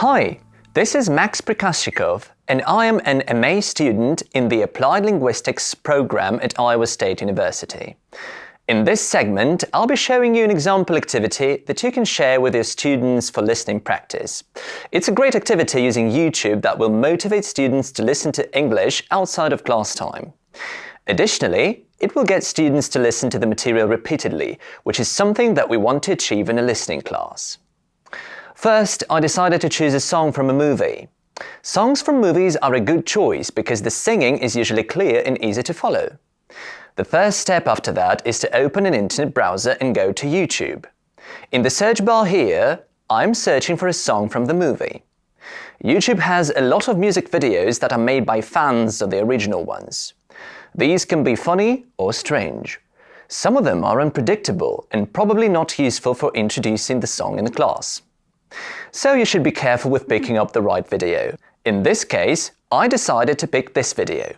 Hi, this is Max Prikashchikov, and I am an MA student in the Applied Linguistics program at Iowa State University. In this segment, I'll be showing you an example activity that you can share with your students for listening practice. It's a great activity using YouTube that will motivate students to listen to English outside of class time. Additionally, it will get students to listen to the material repeatedly, which is something that we want to achieve in a listening class. First, I decided to choose a song from a movie. Songs from movies are a good choice because the singing is usually clear and easy to follow. The first step after that is to open an internet browser and go to YouTube. In the search bar here, I'm searching for a song from the movie. YouTube has a lot of music videos that are made by fans of the original ones. These can be funny or strange. Some of them are unpredictable and probably not useful for introducing the song in the class. So you should be careful with picking up the right video. In this case, I decided to pick this video.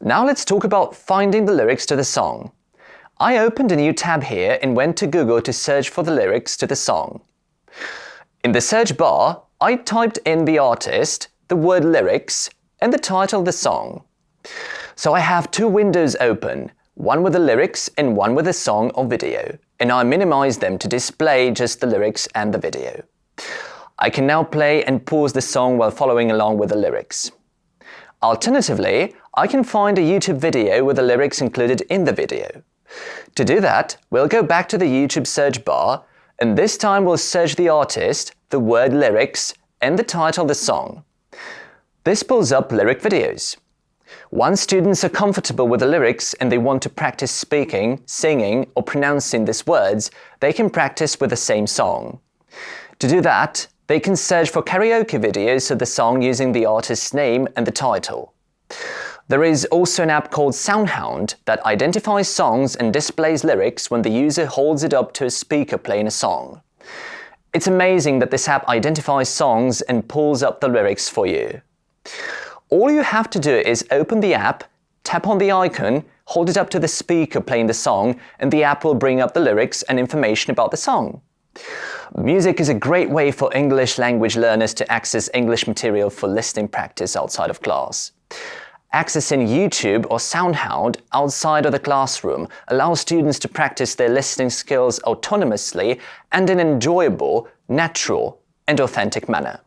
Now let's talk about finding the lyrics to the song. I opened a new tab here and went to Google to search for the lyrics to the song. In the search bar, I typed in the artist, the word lyrics, and the title of the song. So I have two windows open, one with the lyrics and one with the song or video and I minimize them to display just the lyrics and the video. I can now play and pause the song while following along with the lyrics. Alternatively, I can find a YouTube video with the lyrics included in the video. To do that, we'll go back to the YouTube search bar, and this time we'll search the artist, the word lyrics, and the title of the song. This pulls up lyric videos. Once students are comfortable with the lyrics and they want to practice speaking, singing, or pronouncing these words, they can practice with the same song. To do that, they can search for karaoke videos of the song using the artist's name and the title. There is also an app called SoundHound that identifies songs and displays lyrics when the user holds it up to a speaker playing a song. It's amazing that this app identifies songs and pulls up the lyrics for you. All you have to do is open the app, tap on the icon, hold it up to the speaker playing the song, and the app will bring up the lyrics and information about the song. Music is a great way for English language learners to access English material for listening practice outside of class. Accessing YouTube or SoundHound outside of the classroom allows students to practice their listening skills autonomously and in an enjoyable, natural and authentic manner.